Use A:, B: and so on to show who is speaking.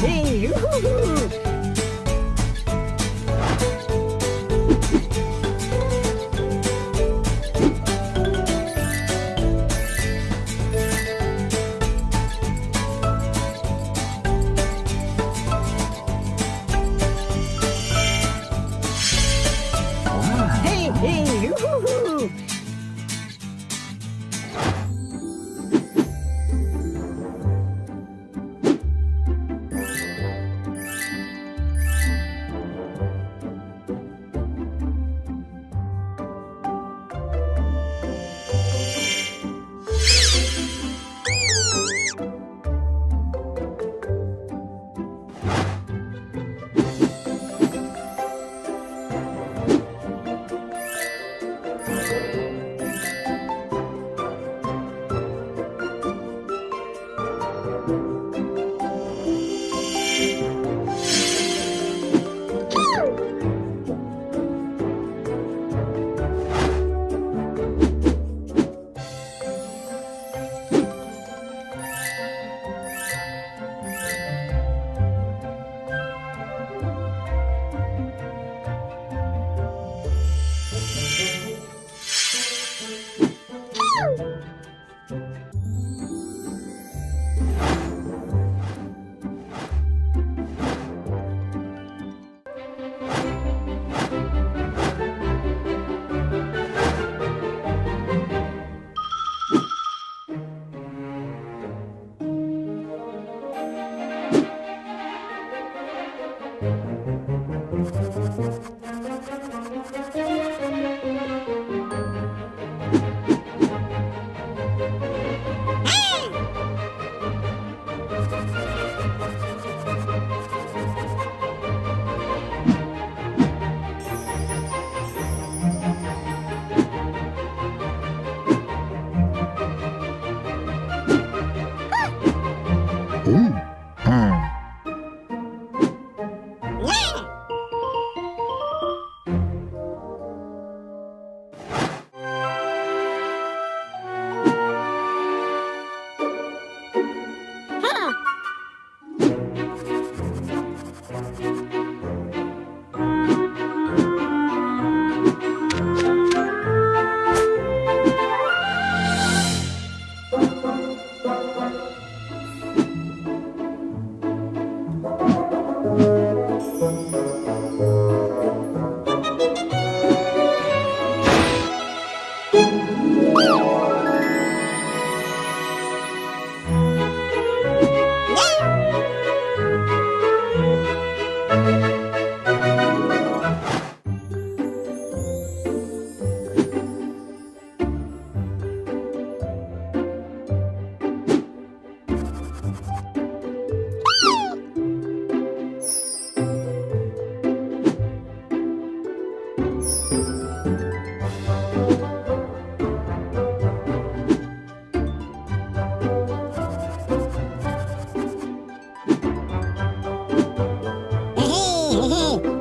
A: Hey, Hee hee.